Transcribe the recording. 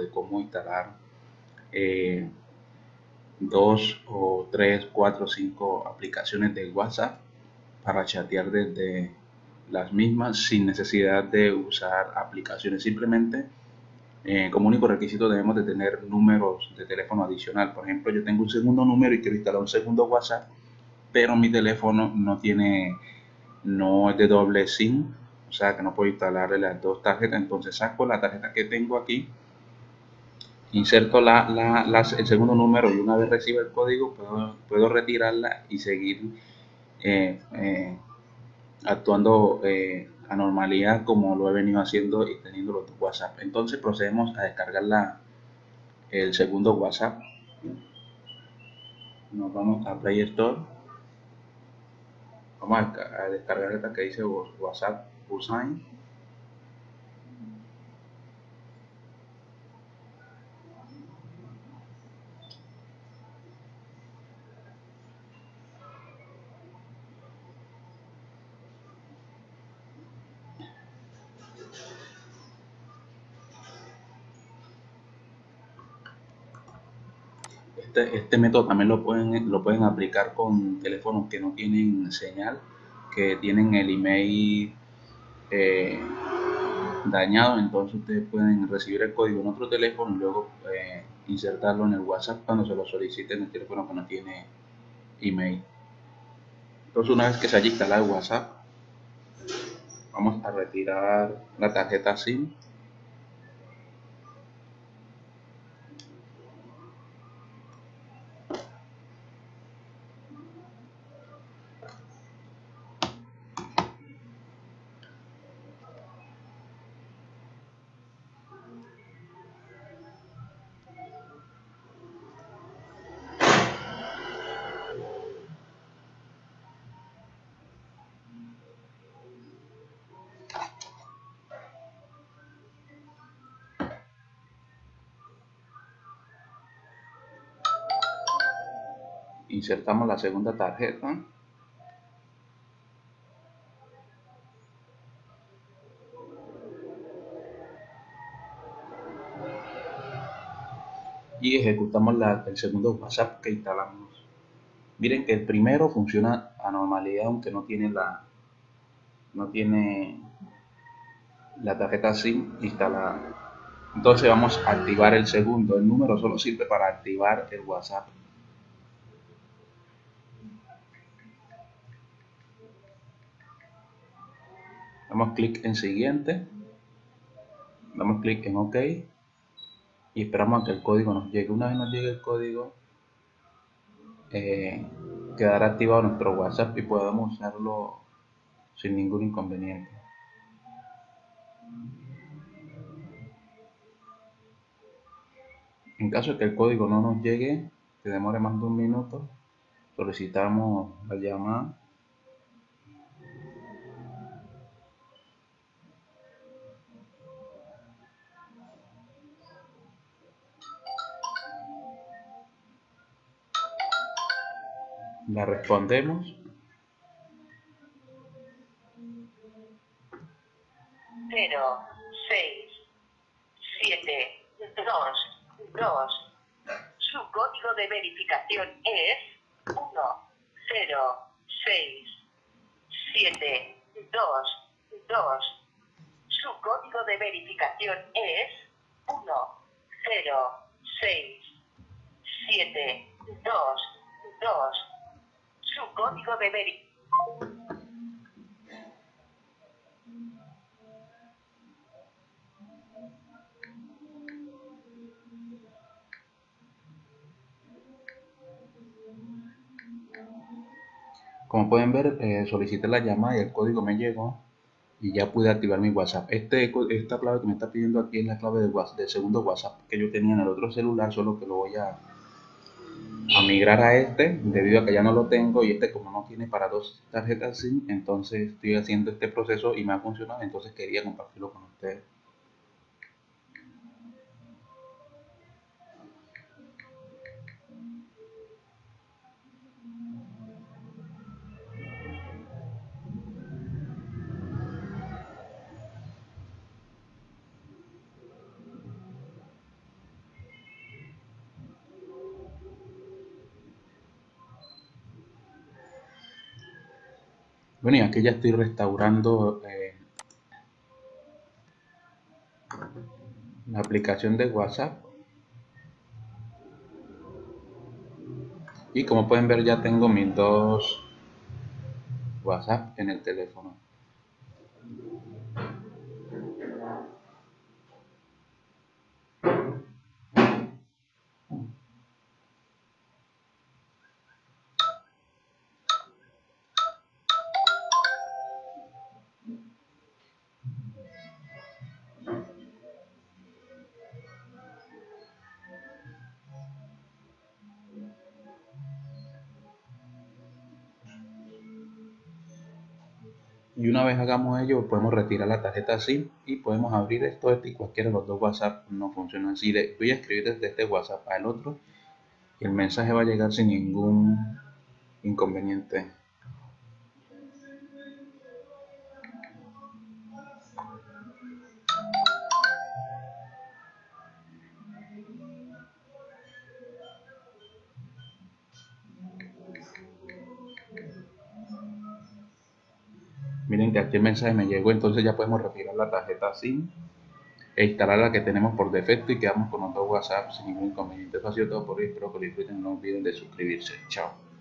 de cómo instalar eh, dos o tres, cuatro, cinco aplicaciones de WhatsApp para chatear desde las mismas sin necesidad de usar aplicaciones. Simplemente eh, como único requisito debemos de tener números de teléfono adicional. Por ejemplo, yo tengo un segundo número y quiero instalar un segundo WhatsApp, pero mi teléfono no tiene, no es de doble SIM, o sea que no puedo instalarle las dos tarjetas. Entonces saco la tarjeta que tengo aquí, inserto la, el segundo número y una vez reciba el código puedo, puedo retirarla y seguir eh, eh, actuando a normalidad como lo he venido haciendo y teniendo los WhatsApp. Entonces procedemos a descargar la, el segundo WhatsApp. Nos vamos a Play Store. Vamos a, descargar esta que dice WhatsApp. Este, este, método también lo pueden, lo pueden aplicar con teléfonos que no tienen señal, que tienen el email eh, dañado, entonces ustedes pueden recibir el código en otro teléfono y luego eh, insertarlo en el WhatsApp cuando se lo soliciten en el teléfono que no tiene email. Entonces una vez que se haya instalado el WhatsApp, vamos a retirar la tarjeta SIM insertamos la segunda tarjeta y ejecutamos el segundo WhatsApp que instalamos. Miren que el primero funciona a normalidad aunque no tiene la no tiene la tarjeta SIM instalada. Entonces vamos a activar el segundo. El número solo sirve para activar el WhatsApp. Damos clic en siguiente. Damos clic en ok. Y esperamos a que el código nos llegue. Una vez nos llegue el código eh, quedará activado nuestro whatsapp y podemos usarlo sin ningún inconveniente. En caso de que el código no nos llegue que demore más de un minuto solicitamos la llamada La respondemos. Cero, seis, siete, dos, dos. Su código de verificación es uno, cero, seis, siete, dos, dos. Su código de verificación es uno, cero, seis, siete, dos, dos código de verificación. Como pueden ver, eh, solicité la llamada y el código me llegó y ya pude activar mi WhatsApp. Este, esta clave que me está pidiendo aquí es la clave del, del segundo WhatsApp que yo tenía en el otro celular, solo que lo voy a a migrar a este debido a que ya no lo tengo y este como no tiene para dos tarjetas SIM entonces estoy haciendo este proceso y me ha funcionado entonces quería compartirlo con ustedes Bueno, y aquí ya estoy restaurando eh, la aplicación de WhatsApp. Y como pueden ver ya tengo mis dos WhatsApp en el teléfono. Y una vez hagamos ello podemos retirar la tarjeta SIM y podemos abrir esto y cualquiera de los dos WhatsApp no funciona. Así voy a escribir desde este WhatsApp al otro y el mensaje va a llegar sin ningún inconveniente miren que aquí el mensaje me llegó entonces ya podemos retirar la tarjeta SIM e instalar la que tenemos por defecto y quedamos con dos WhatsApp sin ningún inconveniente. Eso ha sido todo por hoy, espero que lo disfruten, no olviden de suscribirse. Chao.